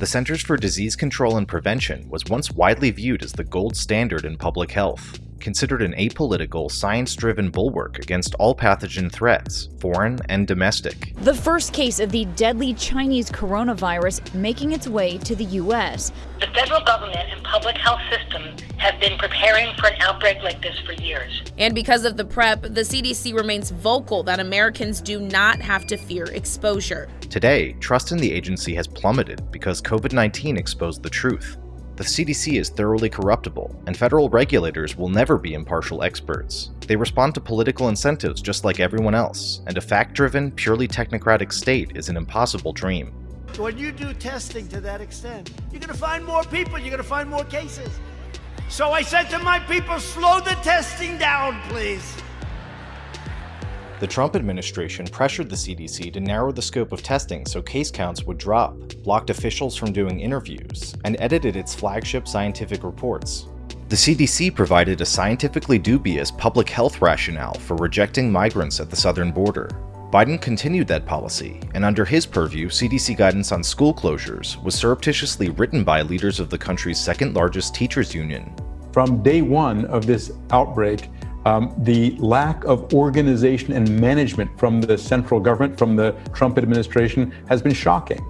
The Centers for Disease Control and Prevention was once widely viewed as the gold standard in public health, considered an apolitical, science-driven bulwark against all pathogen threats, foreign and domestic. The first case of the deadly Chinese coronavirus making its way to the U.S. The federal government and public health system have been preparing for an outbreak like this for years. And because of the prep, the CDC remains vocal that Americans do not have to fear exposure. Today, trust in the agency has plummeted because COVID-19 exposed the truth. The CDC is thoroughly corruptible, and federal regulators will never be impartial experts. They respond to political incentives just like everyone else, and a fact-driven, purely technocratic state is an impossible dream. When you do testing to that extent, you're going to find more people, you're going to find more cases. So I said to my people, slow the testing down, please. The Trump administration pressured the CDC to narrow the scope of testing so case counts would drop, blocked officials from doing interviews, and edited its flagship scientific reports. The CDC provided a scientifically dubious public health rationale for rejecting migrants at the southern border. Biden continued that policy, and under his purview, CDC guidance on school closures was surreptitiously written by leaders of the country's second largest teachers union. From day one of this outbreak, um, the lack of organization and management from the central government, from the Trump administration, has been shocking.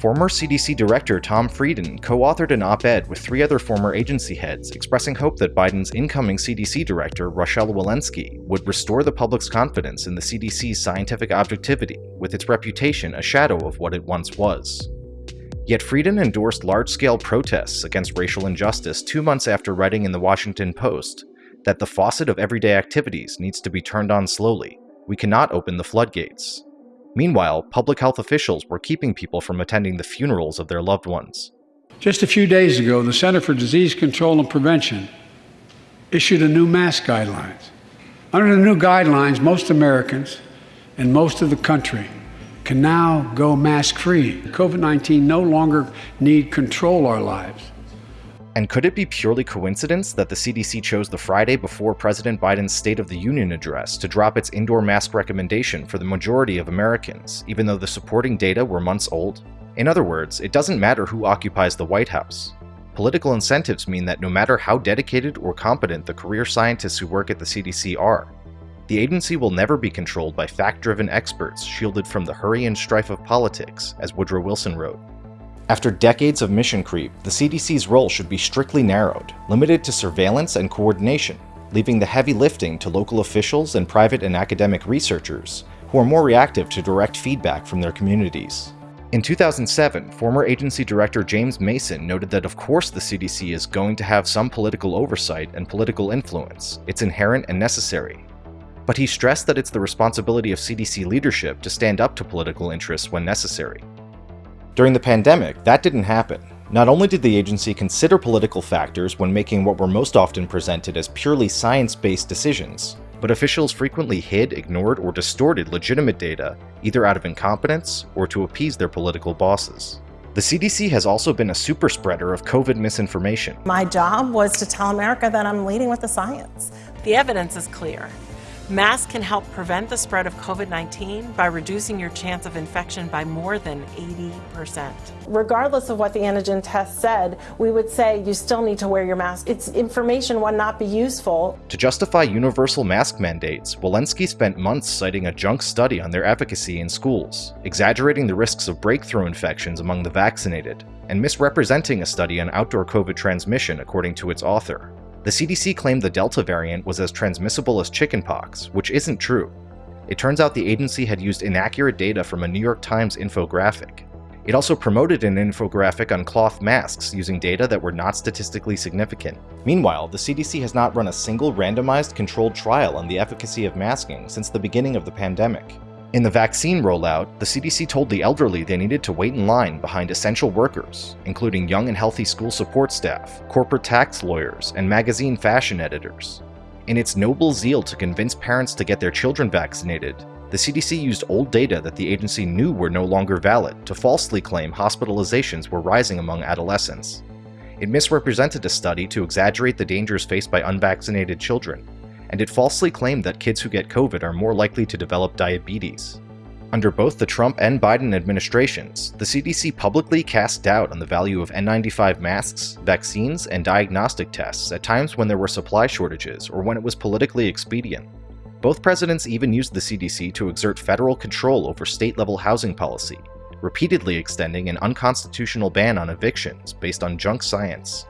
Former CDC Director Tom Frieden co-authored an op-ed with three other former agency heads expressing hope that Biden's incoming CDC Director, Rochelle Walensky, would restore the public's confidence in the CDC's scientific objectivity, with its reputation a shadow of what it once was. Yet Frieden endorsed large-scale protests against racial injustice two months after writing in the Washington Post that the faucet of everyday activities needs to be turned on slowly. We cannot open the floodgates. Meanwhile, public health officials were keeping people from attending the funerals of their loved ones. Just a few days ago, the Center for Disease Control and Prevention issued a new mask guidelines. Under the new guidelines, most Americans and most of the country can now go mask free. COVID 19 no longer need control our lives. And could it be purely coincidence that the CDC chose the Friday before President Biden's State of the Union address to drop its indoor mask recommendation for the majority of Americans, even though the supporting data were months old? In other words, it doesn't matter who occupies the White House. Political incentives mean that no matter how dedicated or competent the career scientists who work at the CDC are, the agency will never be controlled by fact-driven experts shielded from the hurry and strife of politics, as Woodrow Wilson wrote. After decades of mission creep, the CDC's role should be strictly narrowed, limited to surveillance and coordination, leaving the heavy lifting to local officials and private and academic researchers, who are more reactive to direct feedback from their communities. In 2007, former agency director James Mason noted that of course the CDC is going to have some political oversight and political influence, it's inherent and necessary. But he stressed that it's the responsibility of CDC leadership to stand up to political interests when necessary. During the pandemic, that didn't happen. Not only did the agency consider political factors when making what were most often presented as purely science-based decisions, but officials frequently hid, ignored, or distorted legitimate data, either out of incompetence or to appease their political bosses. The CDC has also been a super spreader of COVID misinformation. My job was to tell America that I'm leading with the science. The evidence is clear. Masks can help prevent the spread of COVID-19 by reducing your chance of infection by more than 80%. Regardless of what the antigen test said, we would say you still need to wear your mask. It's information would not be useful. To justify universal mask mandates, Walensky spent months citing a junk study on their efficacy in schools, exaggerating the risks of breakthrough infections among the vaccinated, and misrepresenting a study on outdoor COVID transmission according to its author. The CDC claimed the Delta variant was as transmissible as chickenpox, which isn't true. It turns out the agency had used inaccurate data from a New York Times infographic. It also promoted an infographic on cloth masks using data that were not statistically significant. Meanwhile, the CDC has not run a single randomized controlled trial on the efficacy of masking since the beginning of the pandemic. In the vaccine rollout, the CDC told the elderly they needed to wait in line behind essential workers, including young and healthy school support staff, corporate tax lawyers, and magazine fashion editors. In its noble zeal to convince parents to get their children vaccinated, the CDC used old data that the agency knew were no longer valid to falsely claim hospitalizations were rising among adolescents. It misrepresented a study to exaggerate the dangers faced by unvaccinated children, and it falsely claimed that kids who get COVID are more likely to develop diabetes. Under both the Trump and Biden administrations, the CDC publicly cast doubt on the value of N95 masks, vaccines, and diagnostic tests at times when there were supply shortages or when it was politically expedient. Both presidents even used the CDC to exert federal control over state level housing policy, repeatedly extending an unconstitutional ban on evictions based on junk science.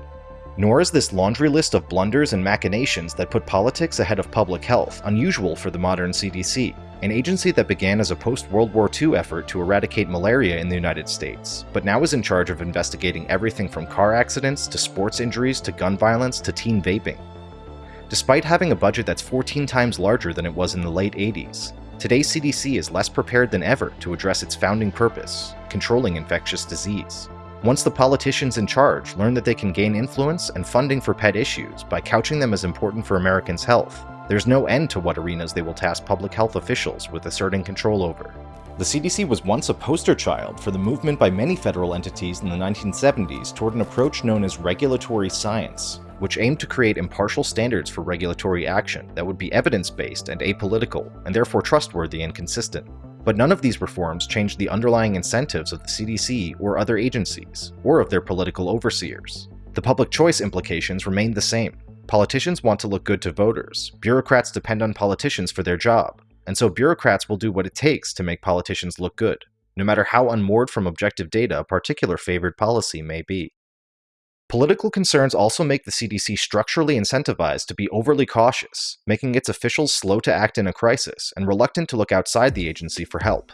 Nor is this laundry list of blunders and machinations that put politics ahead of public health unusual for the modern CDC, an agency that began as a post World War II effort to eradicate malaria in the United States, but now is in charge of investigating everything from car accidents to sports injuries to gun violence to teen vaping. Despite having a budget that's 14 times larger than it was in the late 80s, today's CDC is less prepared than ever to address its founding purpose controlling infectious disease. Once the politicians in charge learn that they can gain influence and funding for pet issues by couching them as important for Americans' health, there's no end to what arenas they will task public health officials with asserting control over. The CDC was once a poster child for the movement by many federal entities in the 1970s toward an approach known as regulatory science, which aimed to create impartial standards for regulatory action that would be evidence-based and apolitical, and therefore trustworthy and consistent. But none of these reforms changed the underlying incentives of the CDC or other agencies, or of their political overseers. The public choice implications remained the same. Politicians want to look good to voters, bureaucrats depend on politicians for their job, and so bureaucrats will do what it takes to make politicians look good, no matter how unmoored from objective data a particular favored policy may be. Political concerns also make the CDC structurally incentivized to be overly cautious, making its officials slow to act in a crisis and reluctant to look outside the agency for help.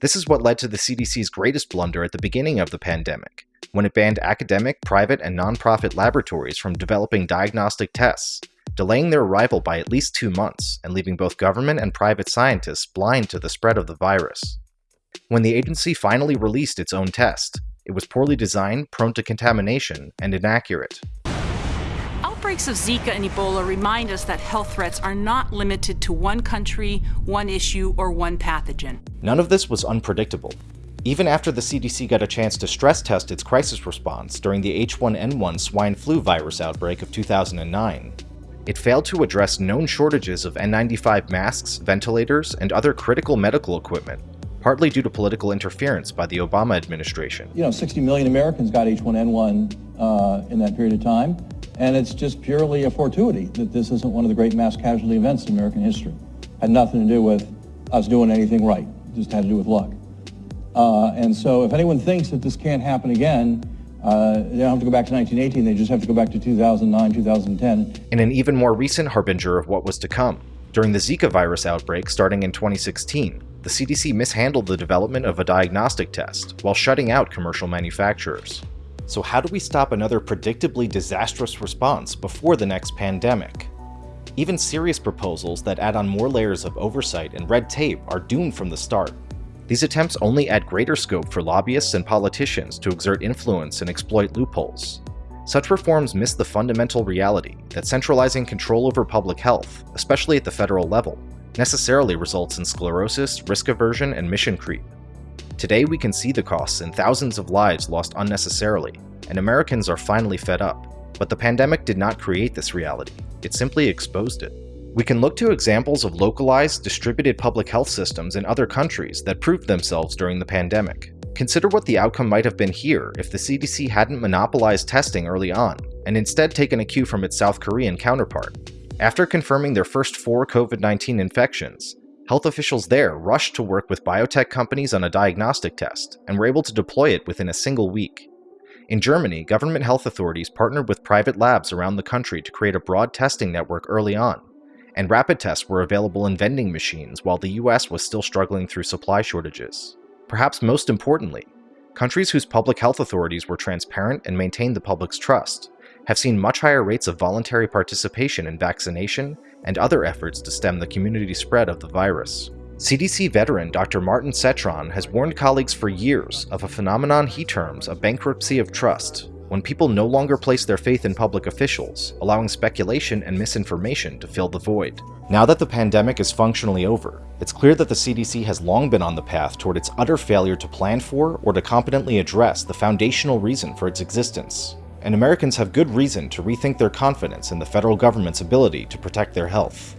This is what led to the CDC's greatest blunder at the beginning of the pandemic, when it banned academic, private, and nonprofit laboratories from developing diagnostic tests, delaying their arrival by at least two months and leaving both government and private scientists blind to the spread of the virus. When the agency finally released its own test, it was poorly designed, prone to contamination, and inaccurate. Outbreaks of Zika and Ebola remind us that health threats are not limited to one country, one issue, or one pathogen. None of this was unpredictable. Even after the CDC got a chance to stress test its crisis response during the H1N1 swine flu virus outbreak of 2009, it failed to address known shortages of N95 masks, ventilators, and other critical medical equipment partly due to political interference by the Obama administration. You know, 60 million Americans got H1N1 uh, in that period of time, and it's just purely a fortuity that this isn't one of the great mass casualty events in American history. Had nothing to do with us doing anything right, just had to do with luck. Uh, and so if anyone thinks that this can't happen again, uh, they don't have to go back to 1918, they just have to go back to 2009, 2010. In an even more recent harbinger of what was to come, during the Zika virus outbreak starting in 2016, the CDC mishandled the development of a diagnostic test while shutting out commercial manufacturers. So how do we stop another predictably disastrous response before the next pandemic? Even serious proposals that add on more layers of oversight and red tape are doomed from the start. These attempts only add greater scope for lobbyists and politicians to exert influence and exploit loopholes. Such reforms miss the fundamental reality that centralizing control over public health, especially at the federal level, necessarily results in sclerosis, risk aversion, and mission creep. Today we can see the costs in thousands of lives lost unnecessarily, and Americans are finally fed up. But the pandemic did not create this reality, it simply exposed it. We can look to examples of localized, distributed public health systems in other countries that proved themselves during the pandemic. Consider what the outcome might have been here if the CDC hadn't monopolized testing early on, and instead taken a cue from its South Korean counterpart. After confirming their first four COVID 19 infections, health officials there rushed to work with biotech companies on a diagnostic test and were able to deploy it within a single week. In Germany, government health authorities partnered with private labs around the country to create a broad testing network early on, and rapid tests were available in vending machines while the US was still struggling through supply shortages. Perhaps most importantly, countries whose public health authorities were transparent and maintained the public's trust have seen much higher rates of voluntary participation in vaccination and other efforts to stem the community spread of the virus. CDC veteran Dr. Martin Cetron has warned colleagues for years of a phenomenon he terms a bankruptcy of trust, when people no longer place their faith in public officials, allowing speculation and misinformation to fill the void. Now that the pandemic is functionally over, it's clear that the CDC has long been on the path toward its utter failure to plan for or to competently address the foundational reason for its existence and Americans have good reason to rethink their confidence in the federal government's ability to protect their health.